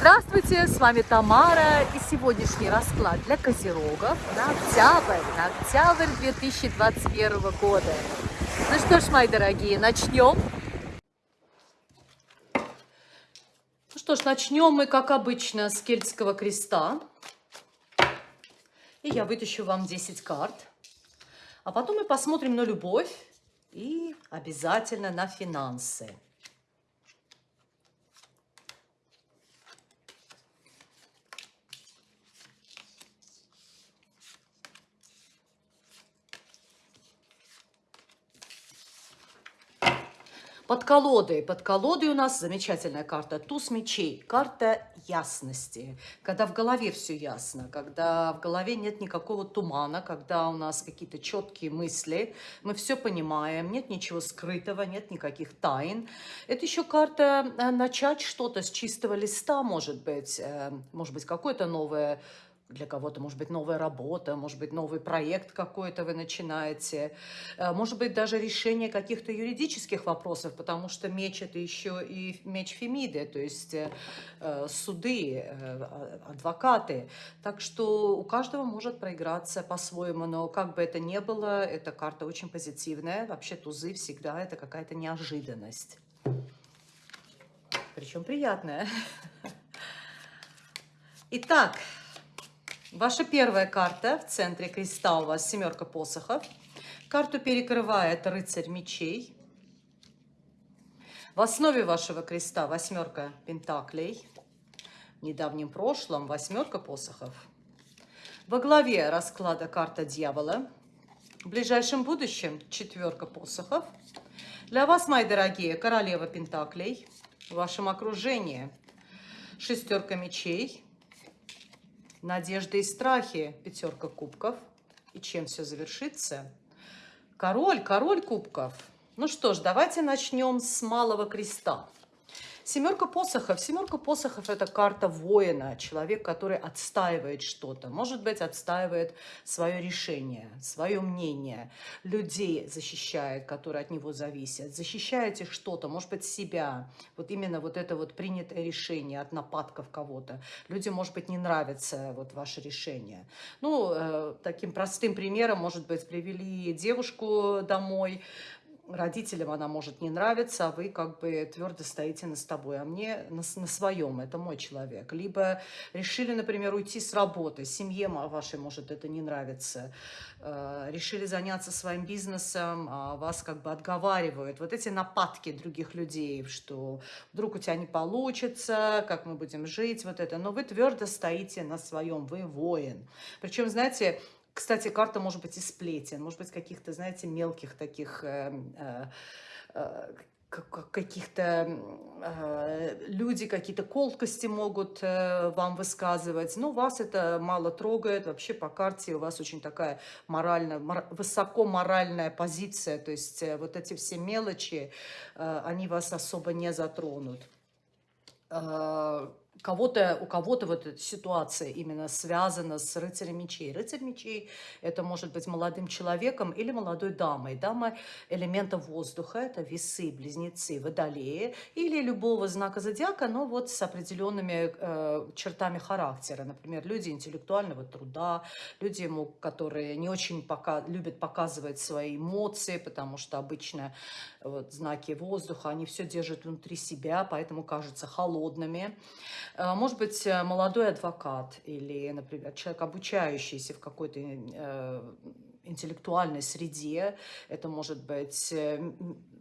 Здравствуйте, с вами Тамара и сегодняшний расклад для козерогов на октябрь, на октябрь 2021 года. Ну что ж, мои дорогие, начнем. Ну что ж, начнем мы, как обычно, с кельтского креста. И я вытащу вам 10 карт. А потом мы посмотрим на любовь и обязательно на финансы. Под колодой. Под колодой у нас замечательная карта. Туз мечей. Карта ясности. Когда в голове все ясно, когда в голове нет никакого тумана, когда у нас какие-то четкие мысли, мы все понимаем, нет ничего скрытого, нет никаких тайн. Это еще карта э, начать что-то с чистого листа, может быть, э, может быть, какое-то новое для кого-то, может быть, новая работа, может быть, новый проект какой-то вы начинаете, э, может быть, даже решение каких-то юридических вопросов, потому что меч – это еще и меч Фемиды, то есть э, э, суды, адвокаты. Так что у каждого может проиграться по-своему, но как бы это ни было, эта карта очень позитивная. Вообще тузы всегда это какая-то неожиданность. Причем приятная. Итак, Ваша первая карта в центре креста у вас семерка посохов. Карту перекрывает рыцарь мечей. В основе вашего креста восьмерка пентаклей. В недавнем прошлом восьмерка посохов. Во главе расклада карта дьявола. В ближайшем будущем четверка посохов. Для вас, мои дорогие, королева пентаклей. В вашем окружении шестерка мечей надежды и страхи, пятерка кубков. И чем все завершится? Король, король кубков. Ну что ж, давайте начнем с малого креста. Семерка посохов. Семерка посохов – это карта воина, человек, который отстаивает что-то. Может быть, отстаивает свое решение, свое мнение. Людей защищает, которые от него зависят. Защищаете что-то, может быть, себя. Вот именно вот это вот принятое решение от нападков кого-то. Людям, может быть, не нравится вот ваше решение. Ну, э, таким простым примером, может быть, привели девушку домой, родителям она может не нравиться, а вы как бы твердо стоите на с тобой, а мне на, на своем, это мой человек. Либо решили, например, уйти с работы, семье вашей может это не нравиться, э, решили заняться своим бизнесом, а вас как бы отговаривают. Вот эти нападки других людей, что вдруг у тебя не получится, как мы будем жить, вот это. Но вы твердо стоите на своем, вы воин. Причем, знаете, кстати, карта может быть из сплетен, может быть каких-то, знаете, мелких таких... Э, э, э, каких-то э, люди какие-то колкости могут э, вам высказывать, но вас это мало трогает, вообще по карте у вас очень такая морально, мор, высоко моральная позиция, то есть э, вот эти все мелочи, э, они вас особо не затронут. Э, кого-то, у кого-то вот эта ситуация именно связана с рыцарем мечей. Рыцарь мечей – это может быть молодым человеком или молодой дамой. Дама элемента воздуха – это весы, близнецы, водолеи или любого знака зодиака, но вот с определенными э, чертами характера. Например, люди интеллектуального труда, люди, которые не очень пока, любят показывать свои эмоции, потому что обычно вот, знаки воздуха, они все держат внутри себя, поэтому кажутся холодными. Э, может быть, э, молодой адвокат или, например, человек, обучающийся в какой-то э, интеллектуальной среде. Это может быть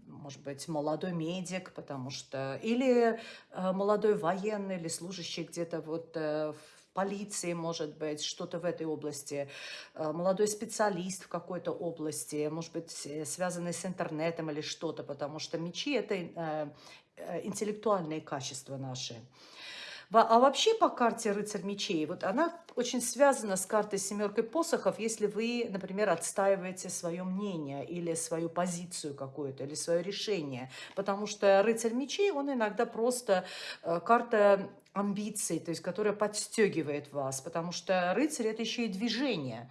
может быть, молодой медик, потому что... Или молодой военный, или служащий где-то вот в полиции, может быть, что-то в этой области, молодой специалист в какой-то области, может быть, связанный с интернетом или что-то, потому что мечи – это интеллектуальные качества наши. А вообще по карте рыцарь мечей, вот она очень связана с картой семеркой посохов, если вы, например, отстаиваете свое мнение или свою позицию какую-то, или свое решение. Потому что рыцарь мечей, он иногда просто э, карта амбиций, то есть которая подстегивает вас, потому что рыцарь это еще и движение,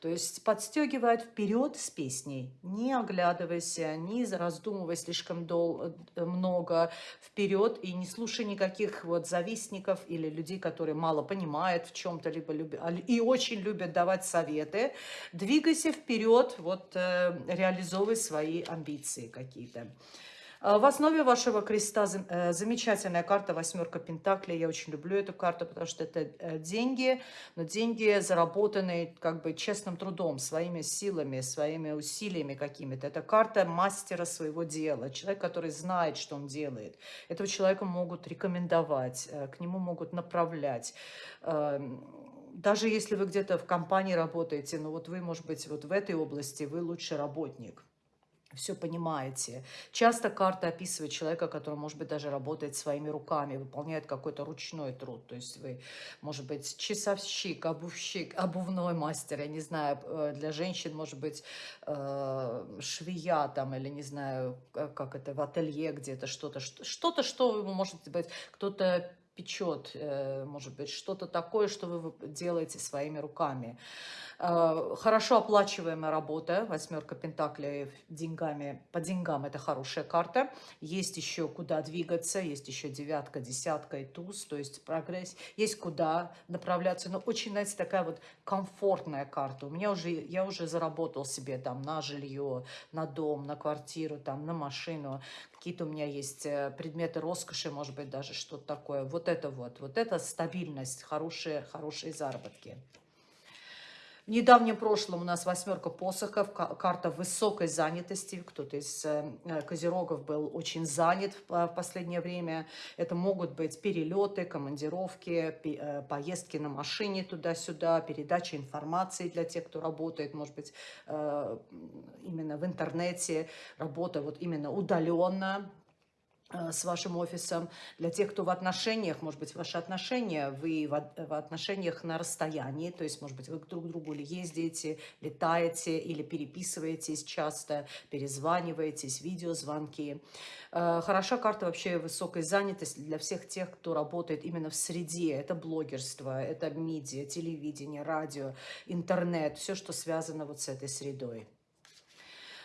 то есть подстегивает вперед с песней, не оглядывайся, не раздумывай слишком дол э, много вперед и не слушай никаких вот завистников или людей, которые мало понимают в чем-то, либо любят, и очень любят давать советы. Двигайся вперед, вот э, реализовывай свои амбиции какие-то. А, в основе вашего креста э, замечательная карта «Восьмерка Пентаклей». Я очень люблю эту карту, потому что это э, деньги, но деньги заработанные как бы честным трудом, своими силами, своими усилиями какими-то. Это карта мастера своего дела, человек, который знает, что он делает. Этого человека могут рекомендовать, э, к нему могут направлять эм, даже если вы где-то в компании работаете, но вот вы, может быть, вот в этой области вы лучший работник все понимаете. Часто карта описывает человека, который, может быть, даже работает своими руками, выполняет какой-то ручной труд. То есть вы, может быть, часовщик, обувщик, обувной мастер, я не знаю, э, для женщин, может быть, э, швея там, или не знаю, как это, в ателье где-то что-то, что-то, что вы, может быть, кто-то печет, э, может быть, что-то такое, что вы делаете своими руками. Э, хорошо оплачиваемая работа, восьмерка пентаклей деньгами, по деньгам это хорошая карта. Есть еще куда двигаться, есть еще девятка, десятка и туз, то есть прогресс. Есть куда направляться, но очень, знаете, такая вот комфортная карта. У меня уже, я уже заработал себе там на жилье, на дом, на квартиру, там, на машину. Какие-то у меня есть э, предметы роскоши, может быть, даже что-то такое. Вот это вот, вот это стабильность, хорошие, хорошие заработки. В недавнем прошлом у нас восьмерка посохов, карта высокой занятости. Кто-то из э, козерогов был очень занят в последнее время. Это могут быть перелеты, командировки, э, поездки на машине туда-сюда, передача информации для тех, кто работает, может быть, э, именно в интернете, работа вот именно удаленно, Э, с вашим офисом. Для тех, кто в отношениях, может быть, ваши отношения, вы в, в отношениях на расстоянии, то есть, может быть, вы друг к другу или ездите, летаете, или переписываетесь часто, перезваниваетесь, видеозвонки. Э, хороша карта вообще высокой занятости для всех тех, кто работает именно в среде. Это блогерство, это медиа, телевидение, радио, интернет, все, что связано вот с этой средой.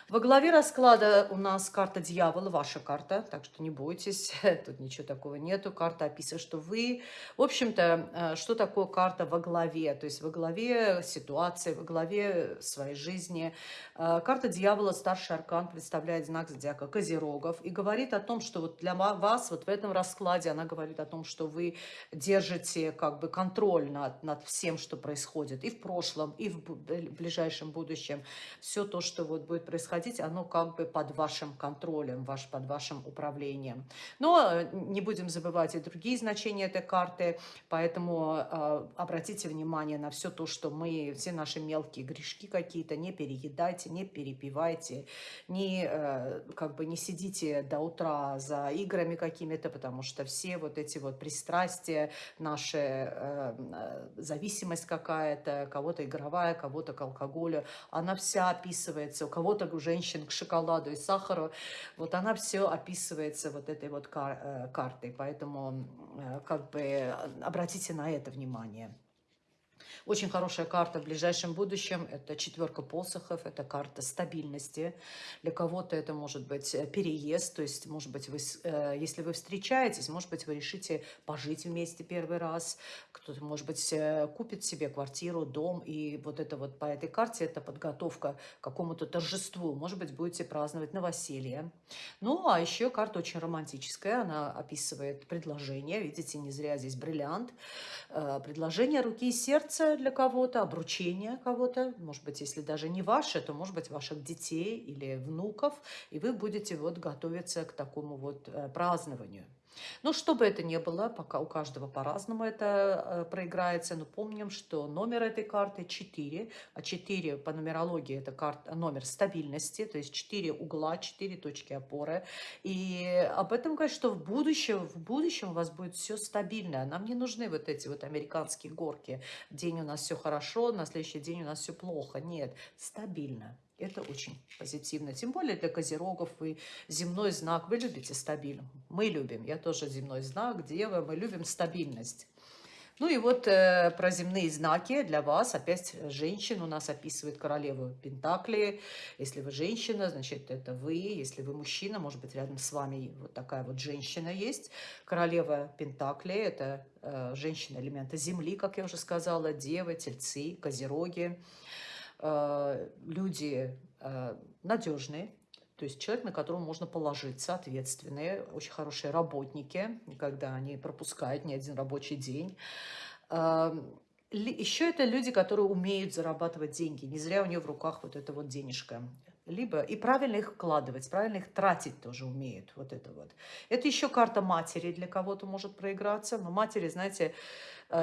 Во главе расклада у нас карта дьявола, ваша карта, так что не бойтесь, тут ничего такого нету. Карта описывает, что вы, в общем-то, э, что такое карта во главе, то есть во главе ситуации, во главе своей жизни. Э, карта дьявола, старший аркан, представляет знак зодиака Козерогов и говорит о том, что вот для вас вот в этом раскладе она говорит о том, что вы держите как бы контроль над, над всем, что происходит и в прошлом, и в ближайшем будущем. Все то, что вот будет происходить происходить, оно как бы под вашим контролем, ваш, под вашим управлением. Но э, не будем забывать и другие значения этой карты, поэтому э, обратите внимание на все то, что мы, все наши мелкие грешки какие-то, не переедайте, не перепивайте, не, э, как бы не сидите до утра за играми какими-то, потому что все вот эти вот пристрастия, наша э, зависимость какая-то, кого-то игровая, кого-то к алкоголю, она вся описывается, у кого-то уже женщин к шоколаду и сахару. Вот она все описывается вот этой вот кар э, картой, поэтому э, как бы обратите на это внимание. Очень хорошая карта в ближайшем будущем. Это четверка посохов, это карта стабильности. Для кого-то это может быть э, переезд, то есть, может быть, вы, э, если вы встречаетесь, может быть, вы решите пожить вместе первый раз. Кто-то, может быть, э, купит себе квартиру, дом. И вот это вот по этой карте это подготовка к какому-то торжеству. Может быть, будете праздновать новоселье. Ну, а еще карта очень романтическая. Она описывает предложение. Видите, не зря здесь бриллиант. Предложение руки и сердца для кого-то, обручение кого-то, может быть, если даже не ваше, то, может быть, ваших детей или внуков, и вы будете вот готовиться к такому вот э, празднованию. Но что бы это ни было, пока у каждого по-разному это э, проиграется, но помним, что номер этой карты 4, а 4 по нумерологии это карта, номер стабильности, то есть 4 угла, 4 точки опоры. И об этом говорит, что в будущем, в будущем у вас будет все стабильно. Нам не нужны вот эти вот американские горки. День у нас все хорошо, на следующий день у нас все плохо. Нет, стабильно. Это очень позитивно. Тем более для козерогов вы земной знак. Вы любите стабильность. Мы любим. Я тоже земной знак. Дева. Мы любим стабильность. Ну и вот э, про земные знаки для вас. Опять женщин у нас описывает королеву Пентакли. Если вы женщина, значит это вы. Если вы мужчина, может быть рядом с вами вот такая вот женщина есть. Королева Пентакли – это э, женщина элемента земли, как я уже сказала. Девы, тельцы, козероги. Люди э, надежные, то есть человек, на которого можно положиться, ответственные, очень хорошие работники, когда они пропускают ни один рабочий день. Еще это люди, которые умеют зарабатывать деньги. Не зря у нее в руках вот эта вот денежка. Либо и правильно их вкладывать, правильно их тратить тоже умеют. Вот это вот. Это еще карта матери для кого-то может проиграться. Но матери, знаете, Э,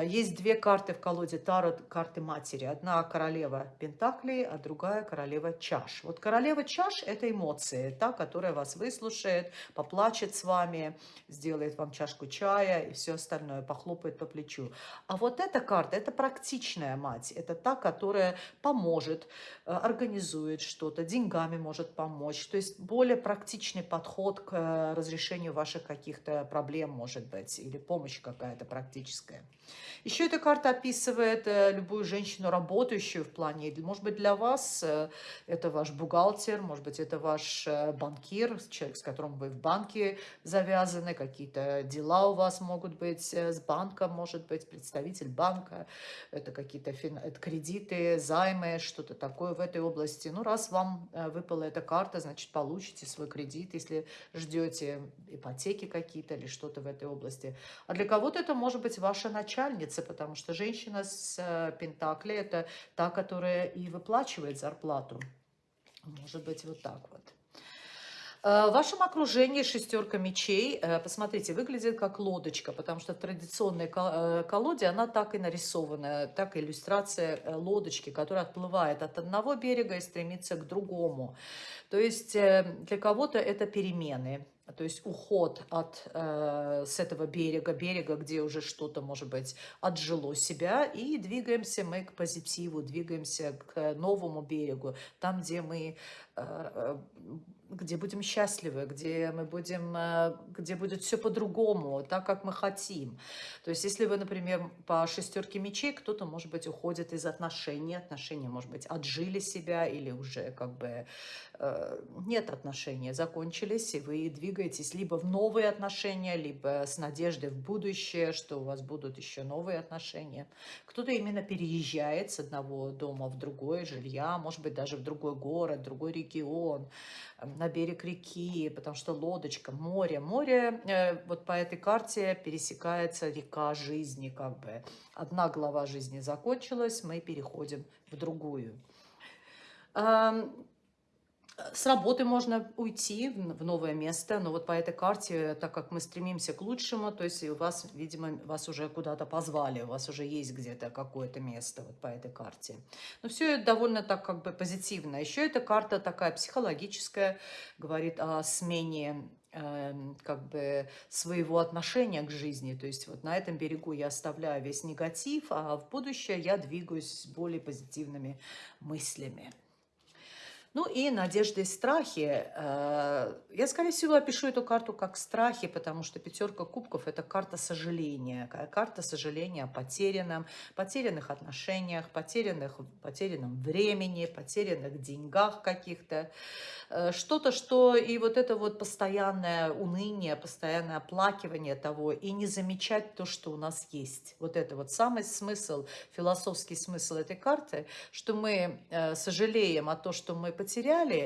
есть две карты в колоде Таро, карты матери. Одна королева Пентаклей, а другая королева чаш. Вот королева чаш – это эмоции, та, которая вас выслушает, поплачет с вами, сделает вам чашку чая и все остальное, похлопает по плечу. А вот эта карта – это практичная мать, это та, которая поможет, э, организует что-то, деньгами может помочь. То есть более практичный подход к э, разрешению ваших каких-то проблем, может быть, или помощь какая-то практическая. Еще эта карта описывает э, любую женщину, работающую в плане, может быть, для вас э, это ваш бухгалтер, может быть, это ваш э, банкир, человек, с которым вы в банке завязаны, какие-то дела у вас могут быть с банком, может быть, представитель банка, это какие-то это кредиты, займы, что-то такое в этой области. Ну, раз вам выпала эта карта, значит, получите свой кредит, если ждете ипотеки какие-то или что-то в этой области. А для кого-то это может быть ваша начальница, начальницы, потому что женщина с э, Пентакли – это та, которая и выплачивает зарплату. Может быть, вот так вот. Э, в вашем окружении шестерка мечей, э, посмотрите, выглядит как лодочка, потому что в традиционной колоде она так и нарисована, так иллюстрация лодочки, которая отплывает от одного берега и стремится к другому. То есть для кого-то это перемены, то есть уход от, э, с этого берега, берега, где уже что-то, может быть, отжило себя, и двигаемся мы к позитиву, двигаемся к новому берегу, там, где мы э, э где будем счастливы, где мы будем, э, где будет все по-другому, так, как мы хотим. То есть, если вы, например, по шестерке мечей, кто-то, может быть, уходит из отношений, отношения, может быть, отжили себя или уже как бы э, нет отношений, закончились, и вы двигаетесь либо в новые отношения, либо с надеждой в будущее, что у вас будут еще новые отношения. Кто-то именно переезжает с одного дома в другое жилья, может быть, даже в другой город, другой регион, на берег реки, потому что лодочка, море. Море, э, вот по этой карте пересекается река жизни, как бы. Одна глава жизни закончилась, мы переходим в другую. С работы можно уйти в новое место, но вот по этой карте, так как мы стремимся к лучшему, то есть у вас, видимо, вас уже куда-то позвали, у вас уже есть где-то какое-то место вот по этой карте. Но все это довольно так как бы позитивно. Еще эта карта такая психологическая, говорит о смене эм, как бы своего отношения к жизни. То есть вот на этом берегу я оставляю весь негатив, а в будущее я двигаюсь с более позитивными мыслями. Ну и надежды и страхи. Э, я, скорее всего, опишу эту карту как страхи, потому что пятерка кубков – это карта сожаления. Карта сожаления о потерянном, потерянных отношениях, потерянных, потерянном времени, потерянных деньгах каких-то. Э, что-то, что и вот это вот постоянное уныние, постоянное оплакивание того, и не замечать то, что у нас есть. Вот это вот самый смысл, философский смысл этой карты, что мы э, сожалеем о том, что мы потеряли,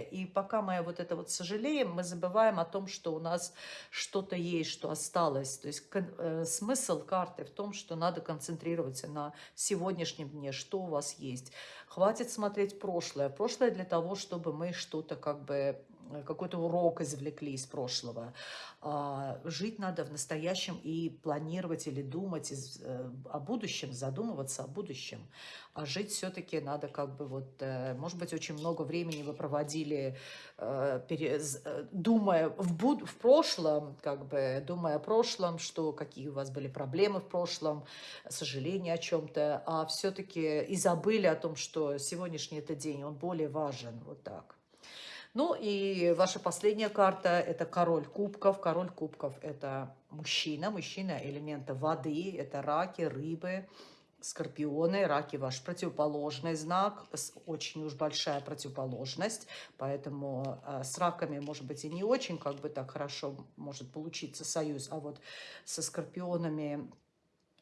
и пока мы вот это вот сожалеем, мы забываем о том, что у нас что-то есть, что осталось. То есть э, смысл карты в том, что надо концентрироваться на сегодняшнем дне, что у вас есть. Хватит смотреть прошлое. Прошлое для того, чтобы мы что-то как бы какой-то урок извлекли из прошлого. А, жить надо в настоящем и планировать или думать э, о будущем, задумываться о будущем. А жить все-таки надо как бы вот, э, может быть, очень много времени вы проводили, э, думая в, буд, в прошлом, как бы думая о прошлом, что какие у вас были проблемы в прошлом, сожаления о чем-то, а все-таки и забыли о том, что сегодняшний это день, он более важен, вот так. Ну и ваша последняя карта – это король кубков. Король кубков – это мужчина, мужчина элемента воды, это раки, рыбы, скорпионы. Раки – ваш противоположный знак, очень уж большая противоположность, поэтому э, с раками, может быть, и не очень как бы так хорошо может получиться союз, а вот со скорпионами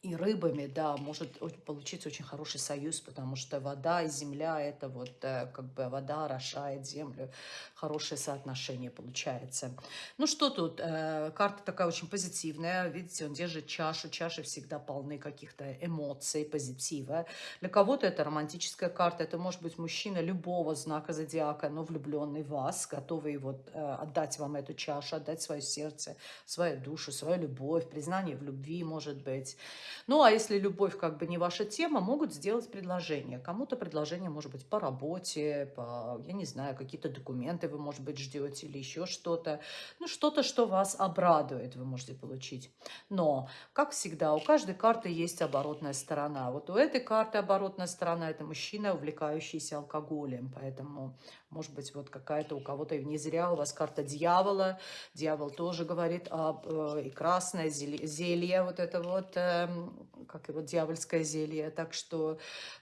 и рыбами, да, может получиться очень хороший союз, потому что вода и земля, это вот э, как бы вода орошает землю, хорошее соотношение получается. Ну что тут, э, карта такая очень позитивная, видите, он держит чашу, чаши всегда полны каких-то эмоций, позитива. Для кого-то это романтическая карта, это может быть мужчина любого знака зодиака, но влюбленный в вас, готовый вот э, отдать вам эту чашу, отдать свое сердце, свою душу, свою любовь, признание в любви, может быть. Ну, а если любовь как бы не ваша тема, могут сделать предложение. Кому-то предложение может быть по работе, по, я не знаю, какие-то документы вы, может быть, ждете или еще что-то. Ну, что-то, что вас обрадует, вы можете получить. Но, как всегда, у каждой карты есть оборотная сторона. Вот у этой карты оборотная сторона – это мужчина, увлекающийся алкоголем. Поэтому может быть, вот какая-то у кого-то, не зря у вас карта дьявола. Дьявол тоже говорит об... Э, и красное зелье, вот это вот, э, как его, дьявольское зелье. Так что,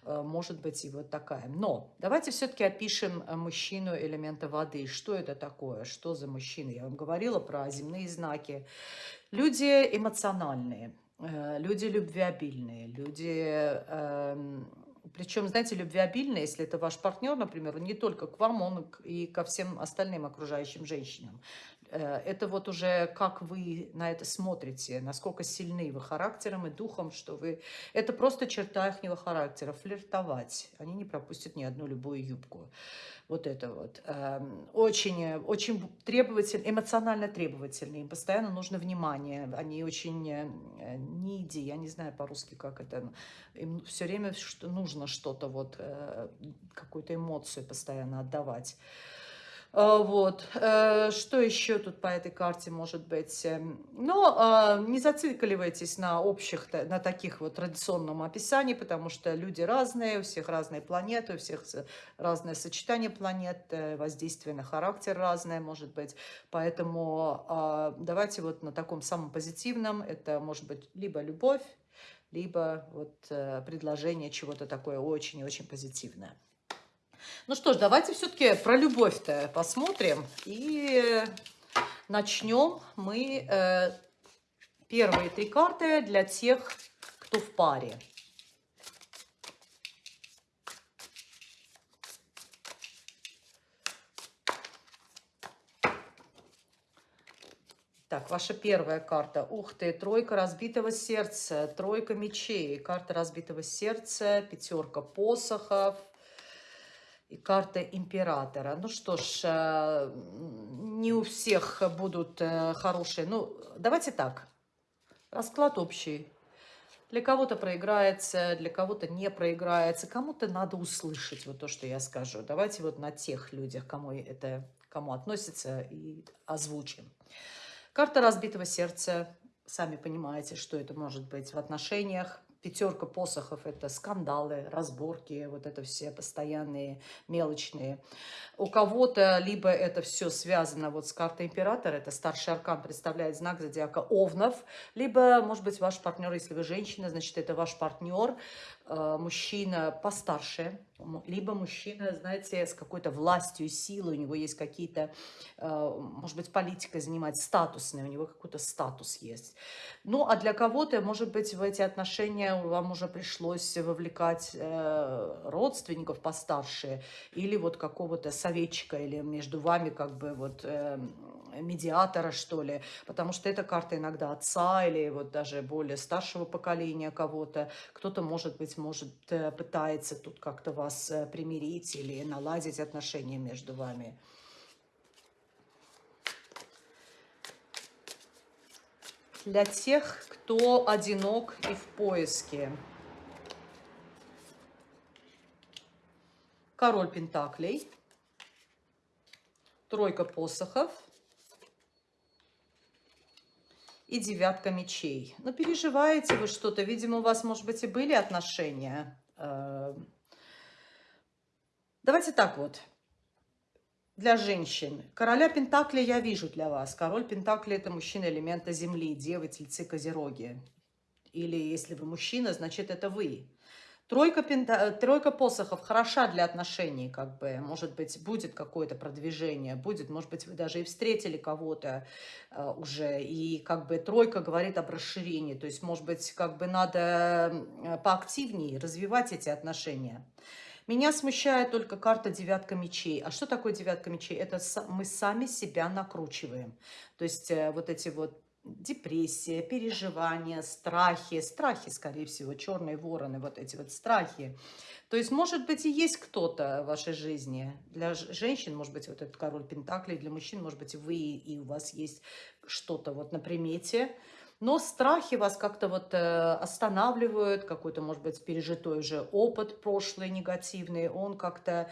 э, может быть, и вот такая. Но давайте все-таки опишем э, мужчину элемента воды. Что это такое? Что за мужчина? Я вам говорила про земные знаки. Люди эмоциональные, э, люди любвеобильные, люди... Э, причем, знаете, любвеобильный, если это ваш партнер, например, не только к вам, он и ко всем остальным окружающим женщинам. Э, это вот уже как вы на это смотрите, насколько сильны вы характером и духом, что вы... Это просто черта их характера, флиртовать. Они не пропустят ни одну любую юбку вот это вот. Эм, очень, очень требовательны, эмоционально требовательные, им постоянно нужно внимание, они очень ниди, э, я не знаю по-русски, как это, им все время нужно что-то, вот, э, какую-то эмоцию постоянно отдавать. А, вот. Э, что еще тут по этой карте может быть? Эм, Но ну, а, не зацикливайтесь на общих, на таких вот традиционном описании, потому что люди разные, у всех разные планеты, у всех разное сочетание планет, э, воздействие на характер разное может быть. Поэтому давайте вот на таком самом позитивном, это может быть либо любовь, либо вот э, предложение чего-то такое очень и очень позитивное. Ну что ж, давайте все-таки про любовь-то посмотрим. И начнем мы э, первые три карты для тех, кто в паре. Так, ваша первая карта. Ух ты, тройка разбитого сердца, тройка мечей, карта разбитого сердца, пятерка посохов, и карта императора. Ну что ж, э, не у всех будут э, хорошие. Ну, давайте так. Расклад общий. Для кого-то проиграется, для кого-то не проиграется. Кому-то надо услышать вот то, что я скажу. Давайте вот на тех людях, кому это кому относится, и озвучим. Карта разбитого сердца. Сами понимаете, что это может быть в отношениях, Пятерка посохов – это скандалы, разборки, вот это все постоянные, мелочные. У кого-то либо это все связано вот с картой императора, это старший аркан представляет знак зодиака Овнов, либо, может быть, ваш партнер, если вы женщина, значит, это ваш партнер, мужчина постарше, либо мужчина, знаете, с какой-то властью, силой, у него есть какие-то, э, может быть, политика занимать статусные, у него какой-то статус есть. Ну, а для кого-то, может быть, в эти отношения вам уже пришлось вовлекать э, родственников постарше, или вот какого-то советчика, или между вами как бы вот медиатора, что ли, потому что эта карта иногда отца или вот даже более старшего поколения кого-то. Кто-то, может быть, может э, пытается тут как-то вас э, примирить или наладить отношения между вами. Для тех, кто одинок и в поиске. Король Пентаклей. Тройка посохов и девятка мечей. Но переживаете вы что-то, видимо, у вас, может быть, и были отношения. Эм, давайте так вот для женщин. Короля Пентакли я вижу для вас. Король Пентакли – это мужчина элемента Земли, Девы, Тельцы, Козероги. Или если вы мужчина, значит, это вы. Тройка, пента... Тройка посохов хороша для отношений, как бы, может быть, будет какое-то продвижение, будет, может быть, вы даже и встретили кого-то э, уже, и как бы тройка говорит об расширении, то есть, может быть, как бы надо поактивнее развивать эти отношения. Меня смущает только карта девятка мечей. А что такое девятка мечей? Это мы сами себя накручиваем. То есть э, вот эти вот депрессия, переживания, страхи, страхи, скорее всего, черные вороны, вот эти вот страхи. То есть, может быть, и есть кто-то в вашей жизни. Для женщин, может быть, вот этот король Пентаклей, для мужчин, может быть, вы и у вас есть что-то вот на примете, но страхи вас как-то вот э, останавливают, какой-то, может быть, пережитой уже опыт прошлый негативный, он как-то...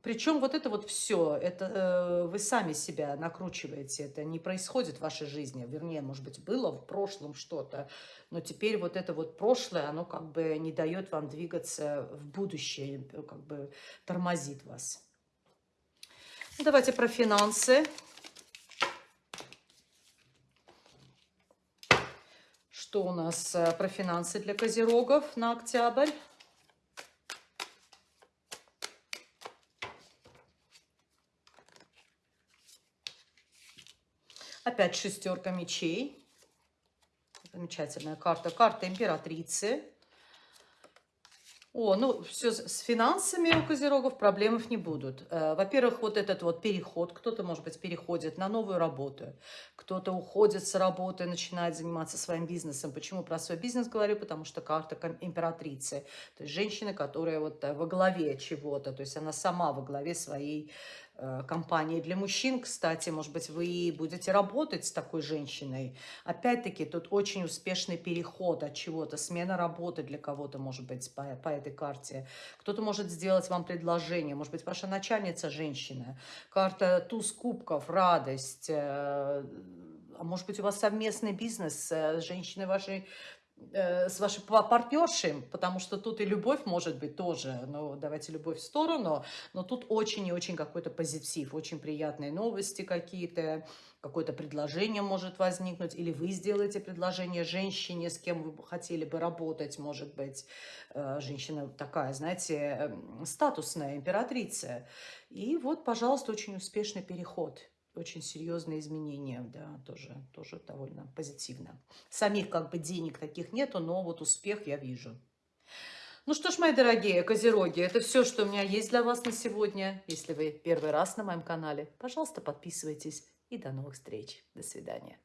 Э, причем вот это вот все, это э, вы сами себя накручиваете, это не происходит в вашей жизни, вернее, может быть, было в прошлом что-то, но теперь вот это вот прошлое, оно как бы не дает вам двигаться в будущее, как бы тормозит вас. Давайте про финансы. Что у нас э, про финансы для козерогов на октябрь? Опять шестерка мечей. Замечательная карта. Карта императрицы. О, ну, все с финансами у козерогов проблемов не будут. Э, во-первых, вот этот вот переход, кто-то, может быть, переходит на новую работу, кто-то уходит с работы, начинает заниматься своим бизнесом. Почему про свой бизнес говорю? Потому что карта императрицы, то есть женщина, которая вот э, во главе чего-то, то есть она сама во главе своей компании. Для мужчин, кстати, может быть, вы будете работать с такой женщиной. Опять-таки, тут очень успешный переход от чего-то, смена работы для кого-то, может быть, по, по этой карте. Кто-то может сделать вам предложение, может быть, ваша начальница женщина. Карта туз кубков, радость, э, а может быть, у вас совместный бизнес с женщиной вашей Э, с вашей партнершей, потому что тут и любовь может быть тоже, ну, давайте любовь в сторону, но тут очень и очень какой-то позитив, очень приятные новости какие-то, какое-то предложение может возникнуть, или вы сделаете предложение женщине, с кем вы хотели бы работать, может быть, э, женщина такая, знаете, эм, статусная, императрица. И вот, пожалуйста, очень успешный переход – очень серьезные изменения, да, тоже, тоже довольно позитивно. Самих как бы денег таких нету, но вот успех я вижу. Ну что ж, мои дорогие козероги, это все, что у меня есть для вас на сегодня. Если вы первый раз на моем канале, пожалуйста, подписывайтесь и до новых встреч. До свидания.